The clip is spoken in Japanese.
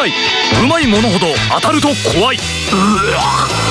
回うまいものほど当たると怖い。うわ。